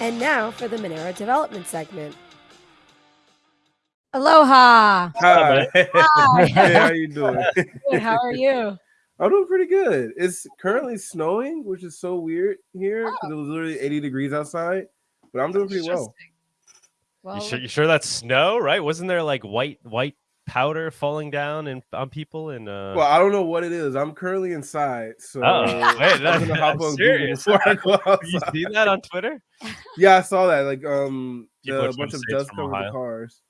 And now for the Monero development segment. Aloha. Hi. Hi. hey, how you doing? Good, how are you? I'm doing pretty good. It's currently snowing, which is so weird here oh. because it was literally 80 degrees outside. But I'm doing pretty well. Interesting. Well, You sure, you sure that's snow, right? Wasn't there like white white powder falling down and on people and uh Well, I don't know what it is. I'm currently inside, so Oh, wait, I'm that- gonna hop on Google serious? before I go you see that on Twitter? Yeah, I saw that. Like, um, the, a bunch of to dust from covered the cars.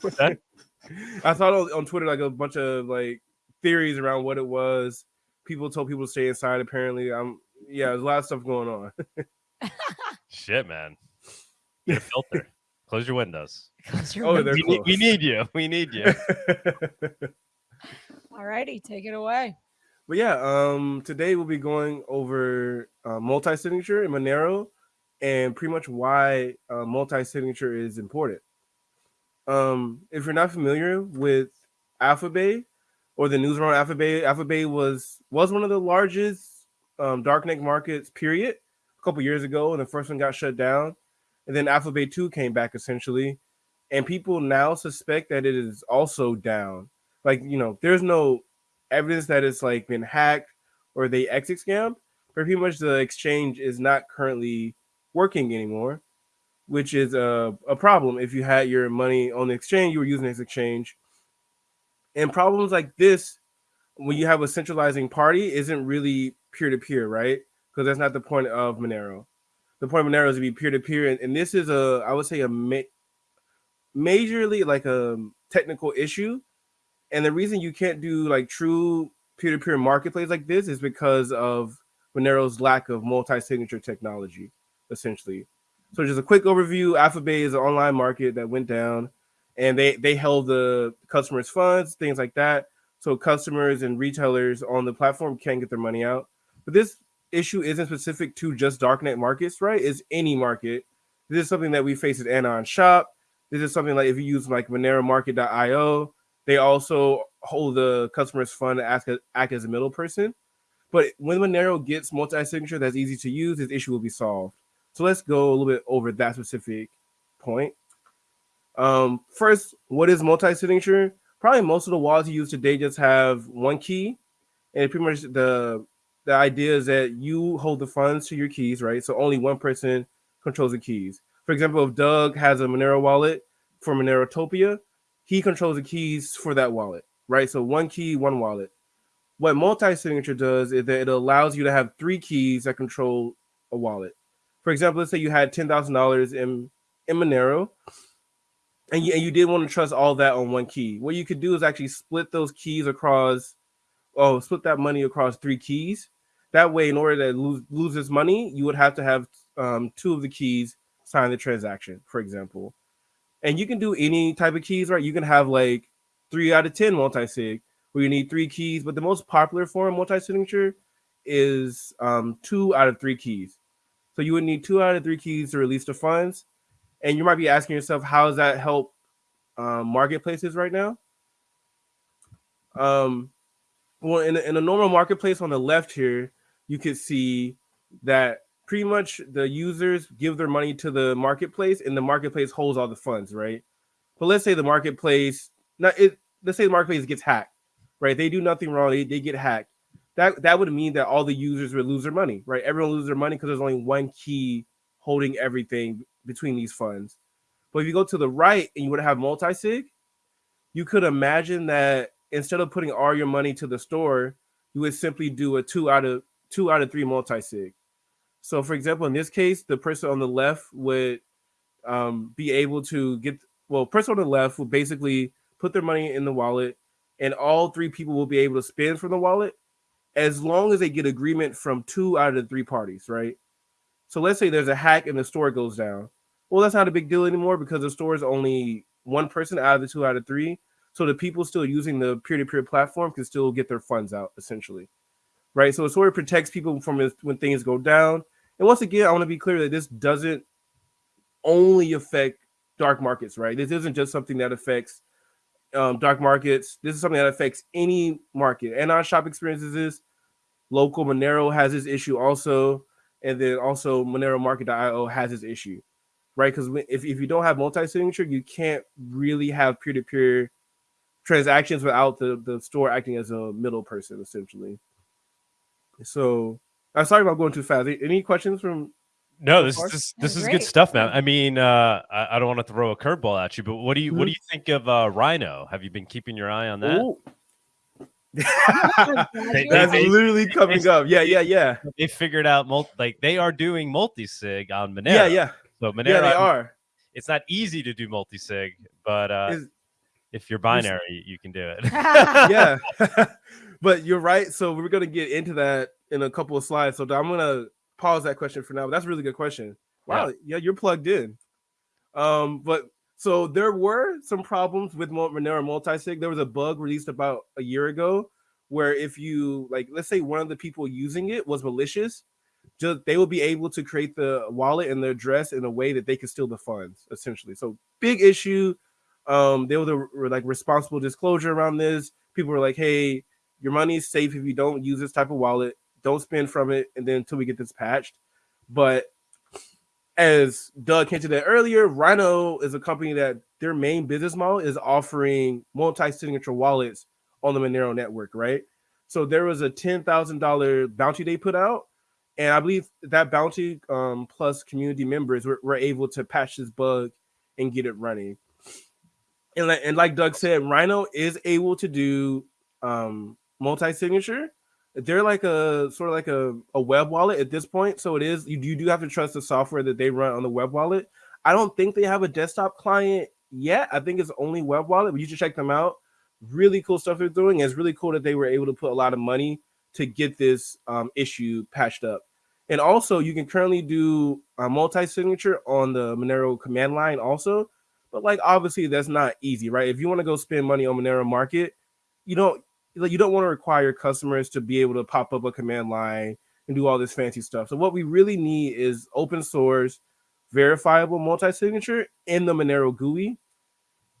What's that? I saw on, on Twitter like a bunch of like theories around what it was. People told people to stay inside. Apparently, I'm yeah, there's a lot of stuff going on. Shit, man. Get a filter. Close your windows. close your Oh, window. they're We need, we need you. We need you. All righty, take it away. But yeah, um, today we'll be going over uh, multi-signature in Monero and pretty much why uh, multi-signature is important. Um, if you're not familiar with Alphabay or the news around Alphabay, Alphabay was was one of the largest um, darknet markets. Period. A couple years ago, and the first one got shut down, and then Alphabay two came back essentially, and people now suspect that it is also down. Like you know, there's no evidence that it's like been hacked or they exit scammed, but pretty much the exchange is not currently working anymore, which is a, a problem. If you had your money on the exchange, you were using this exchange. And problems like this, when you have a centralizing party, isn't really peer to peer, right? Because that's not the point of Monero. The point of Monero is to be peer to peer, and this is a, I would say, a ma- majorly like a technical issue and the reason you can't do like true peer-to-peer marketplace like this is because of Monero's lack of multi-signature technology, essentially. So just a quick overview: Alphabay is an online market that went down, and they they held the customers' funds, things like that. So customers and retailers on the platform can't get their money out. But this issue isn't specific to just darknet markets, right? It's any market. This is something that we face at Anon Shop. This is something like if you use like MoneroMarket.io, they also hold the customer's fund to act, act as a middle person. But when Monero gets multi-signature that's easy to use, this issue will be solved. So let's go a little bit over that specific point. Um, first, what is multi-signature? Probably most of the wallets you use today just have one key, and pretty much the the idea is that you hold the funds to your keys, right? So only one person controls the keys. For example, if Doug has a Monero wallet for Monerotopia, he controls the keys for that wallet, right? So one key, one wallet. What multi-signature does is that it allows you to have three keys that control a wallet. For example, let's say you had ten thousand dollars in in Monero, and you, and you did want to trust all that on one key. What you could do is actually split those keys across, oh, split that money across three keys. That way, in order to lose lose this money, you would have to have um, two of the keys sign the transaction, for example and you can do any type of keys, right? You can have like three out of ten multi-sig, where you need three keys, but the most popular form multi-signature is um, two out of three keys. So you would need two out of three keys to release the funds, and you might be asking yourself, how does that help um, marketplaces right now? Um, well, in in a normal marketplace on the left here, you could see that pretty much the users give their money to the marketplace and the marketplace holds all the funds, right? But let's say the marketplace, not it, let's say the marketplace gets hacked, right? They do nothing wrong, they, they get hacked. That that would mean that all the users would lose their money, right? Everyone loses their money because there's only one key holding everything between these funds. But if you go to the right and you would have multi-sig, you could imagine that instead of putting all your money to the store, you would simply do a two out of two out of three multi-sig. So, for example, in this case, the person on the left would um, be able to get well, person on the left will basically put their money in the wallet, and all three people will be able to spend from the wallet as long as they get agreement from two out of the three parties, right? So let's say there's a hack and the store goes down. Well, that's not a big deal anymore because the store is only one person out of the two out of three. So the people still using the peer-to-peer platform can still get their funds out essentially, right? So it sort of protects people from when things go down. And once again, I want to be clear that this doesn't only affect dark markets, right? This isn't just something that affects um, dark markets. This is something that affects any market. And our shop experiences this. Local Monero has this issue also. and then also Monero Market.io has this issue, right? Because if, if you don't have multi-signature, you can't really have peer-to-peer transactions without the, the store acting as a middle person, essentially. So I'm sorry about going too fast. Any questions from No, this is this, this is good stuff, man. I mean, uh, I, I don't want to throw a curveball at you, but what do you what do Mhm. you think of uh, RINO? Have you been keeping your eye on that? Ooh. They- That's they- literally coming up. Yeah, yeah, yeah. They figured out multi, like they are doing multi sig on Monero. Yeah, yeah. So Monero, Yeah, they are. it's not easy to do multi sig, but uh, Is- if you're binary, you can do it. yeah. But you're right. So we're gonna get into that in a couple of slides. So I'm gonna pause that question for now. But that's a really good question. Wow, yeah, you're plugged in. Um, but so there were some problems with Monero multisig. There was a bug released about a year ago where if you like, let's say one of the people using it was malicious, just they will be able to create the wallet and the address in a way that they can steal the funds, essentially. So big issue. Um, there was a like responsible disclosure around this. People were like, "Hey, your money is safe if you don't use this type of wallet. Don't spend from it, and then until we get this patched." But as Doug hinted at earlier, RINO is a company that their main business model is offering multi-signature wallets on the Monero network, right? So there was a ten thousand dollar bounty they put out, and I believe that bounty um, plus community members were, were able to patch this bug and get it running. And and like Doug said, RINO is able to do um, multi-signature. They're like a sort of like a, a web wallet at this point. So it is you, you do have to trust the software that they run on the web wallet. I don't think they have a desktop client yet. I think it's only web wallet, but you should check them out. Really cool stuff they're doing. It's really cool that they were able to put a lot of money to get this um, issue patched up. And also, you can currently do a multi-signature on the Monero command line also. But like obviously that's not easy, right? If you want to go spend money on Monero Market, you don't like you don't want to require customers to be able to pop up a command line and do all this fancy stuff. So what we really need is open source, verifiable multi-signature in the Monero GUI,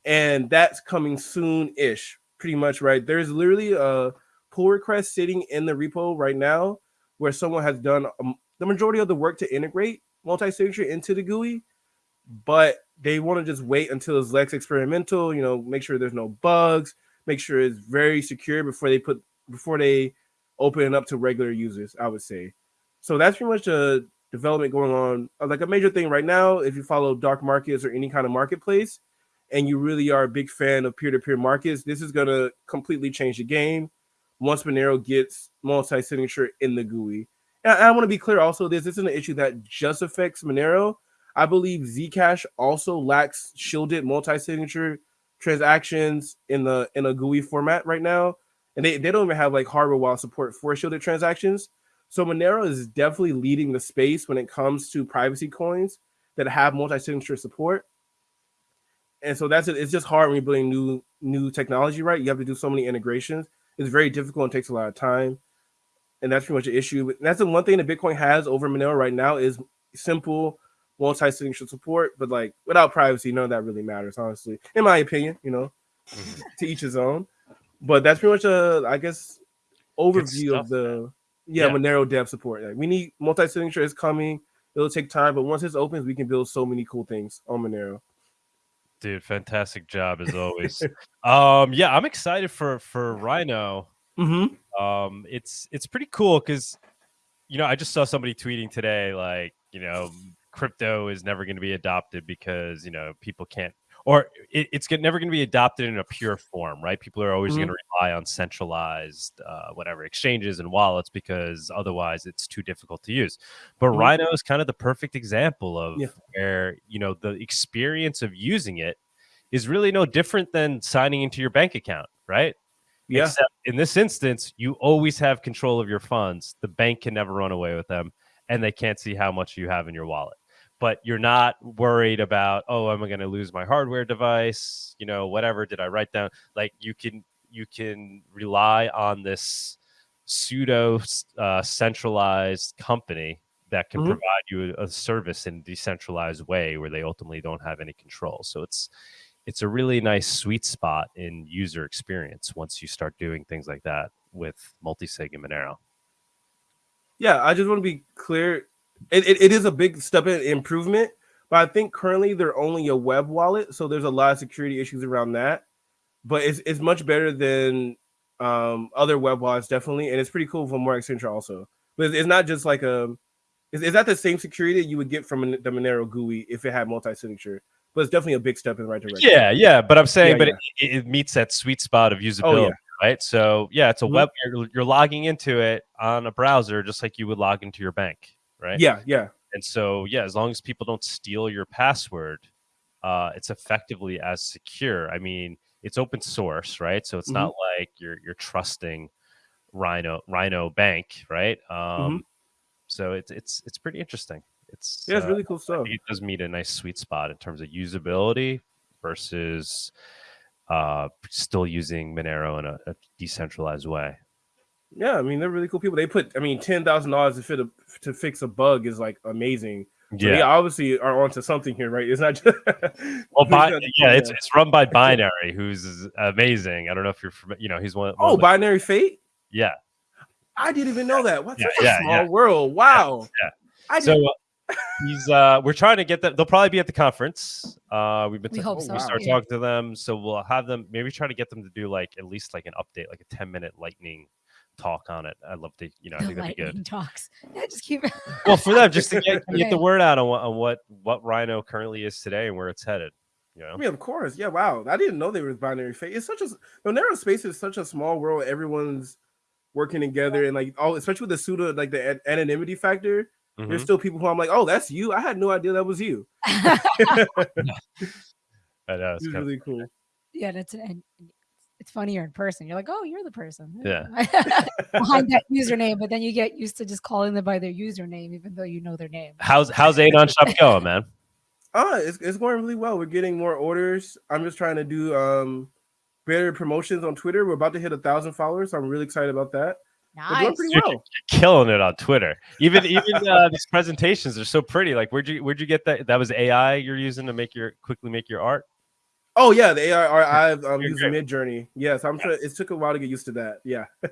and that's coming soon-ish, pretty much, right? There's literally a pull request sitting in the repo right now where someone has done um, the majority of the work to integrate multi-signature into the GUI, but they want to just wait until it's less experimental, you know, make sure there's no bugs, make sure it's very secure before they put before they open it up to regular users, I would say. So that's pretty much a development going on. Uh, Like a major thing right now, if you follow dark markets or any kind of marketplace, and you really are a big fan of peer-to-peer markets, this is gonna completely change the game once Monero gets multi-signature in the GUI. And I, I want to be clear also, this isn't an issue that just affects Monero. I believe Zcash also lacks shielded multi-signature transactions in the in a GUI format right now, and they, they don't even have like hardware wallet support for shielded transactions. So Monero is definitely leading the space when it comes to privacy coins that have multi-signature support. And so that's it. It's just hard when you're building new new technology, right? You have to do so many integrations. It's very difficult and takes a lot of time. And that's pretty much an issue. But that's the one thing that Bitcoin has over Monero right now is simple multi-signature support, but like without privacy, none of that really matters, honestly. In my opinion, you know, Mhm. to each his own. But that's pretty much a, I guess, overview stuff, of the yeah, Yeah. Monero dev support. Like we need multi-signature is coming. It'll take time, but once this opens, we can build so many cool things on Monero. Dude, fantastic job as always. um, yeah, I'm excited for for RINO. Mm-hmm. Um, it's it's pretty cool because you know I just saw somebody tweeting today like you know crypto is never going to be adopted because you know people can't or it, it's get, never going to be adopted in a pure form, right? People are always Mhm. going to rely on centralized uh, whatever exchanges and wallets because otherwise it's too difficult to use. But Mhm. RINO is kind of the perfect example of Yeah. where you know the experience of using it is really no different than signing into your bank account, right? Yeah. Except in this instance, you always have control of your funds. The bank can never run away with them, and they can't see how much you have in your wallet. But you're not worried about, oh, am I going to lose my hardware device? You know, whatever. Did I write down? Like you can you can rely on this pseudo uh, centralized company that can Mhm. provide you a service in a decentralized way where they ultimately don't have any control. So it's it's a really nice sweet spot in user experience once you start doing things like that with multisig and Monero. Yeah, I just want to be clear. It, it, it is a big step in improvement. But I think currently they're only a web wallet, so there's a lot of security issues around that. But it's it's much better than um, other web wallets, definitely, and it's pretty cool for more Accenture also. But it's, it's not just like a is, is that the same security that you would get from the Monero GUI if it had multi-signature? But it's definitely a big step in the right direction. Yeah, yeah, but I'm saying, Yeah, but yeah. It, it meets that sweet spot of Oh usability, yeah. right? So yeah, it's a Mhm. web. You're, you're logging into it on a browser, just like you would log into your bank, right? Yeah, yeah. And so yeah, as long as people don't steal your password, uh, it's effectively as secure. I mean, it's open source, right? So it's not Mm-hmm. like you're you're trusting RINO RINO Bank, right? Um, Mhm. So it's it's it's pretty interesting. It's Yeah, it's uh, really cool stuff. it does meet a nice sweet spot in terms of usability versus uh, still using Monero in a, a decentralized way. Yeah, I mean they're really cool people. They put, I mean, ten thousand dollars to fit a to fix a bug is like amazing. So they obviously are onto something here, right? It's not just Well, bi- Yeah. yeah, it's it's run by Binary, who's amazing. I don't know if you're, fam- you know, he's one. one oh of the- binaryFate. yeah. I didn't even know that. What's Yeah, such yeah, a small yeah. world. Wow. yeah. I So uh, he's uh, we're trying to get them. They'll probably be at the conference. Uh, we've been We ta- hope so. we start Yeah. talking to them, so we'll have them maybe try to get them to do like at least like an update, like a ten minute lightning talk on it. I'd love to, you know, I think that'd be good. talks. Yeah, just keep. well for them just to get, get the word out on what, on what what RINO currently is today and where it's headed you know I mean, of course. Yeah, wow. I didn't know they were binaryFate. It's such a Monero space is such a small world. Everyone's working together and like all, especially with the pseudo like the an- anonymity factor. There's Mhm. still people who I'm like, oh, that's you. I had no idea that was you. I know, it's It's kinda- really cool. yeah, that's and it's funnier in person. You're like, oh, you're the person. Yeah. Behind that username, but then you get used to just calling them by their username, even though you know their name. how's how's Anon shop going man Ah, it's, it's going really well. We're getting more orders. I'm just trying to do um better promotions on Twitter. We're about to hit a thousand followers. So I'm really excited about that. We're doing Nice. pretty Dude, well. killing it on twitter even even uh, these presentations are so pretty like where'd you where'd you get that that was ai you're using to make your quickly make your art Oh yeah, the AR I've um, used. Midjourney. Yes, I'm sure it took a while to get used to that. Yeah. you're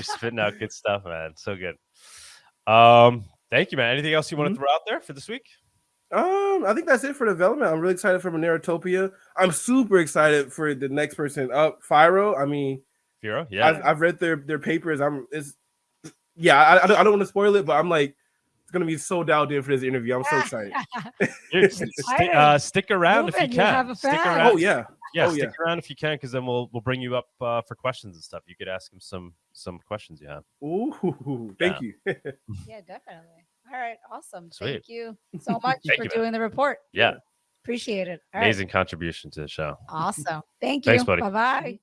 spitting out good stuff man so good um thank you man anything else you want to throw out there for this week Um, I think that's it for development. I'm really excited for Monerotopia. I'm super excited for the next person up, Fyro. I mean, Firo? yeah I've, I've read their their papers. I'm it's yeah. I I don't want to spoil it, but I'm like it's gonna be so dialed in for this interview. I'm so excited. St- uh, stick around if you Moving, you can. have stick around. Oh yeah. yeah, oh, stick yeah. around if you can, because then we'll we'll bring you up uh, for questions and stuff. You could ask him some some questions you have. Ooh, thank you. yeah, definitely. All right, awesome. Sweet. Thank you so much for you, man. doing the report. Yeah, Appreciate it. All right. amazing contribution to the show. Awesome. Thank you. Thanks, buddy. Bye bye.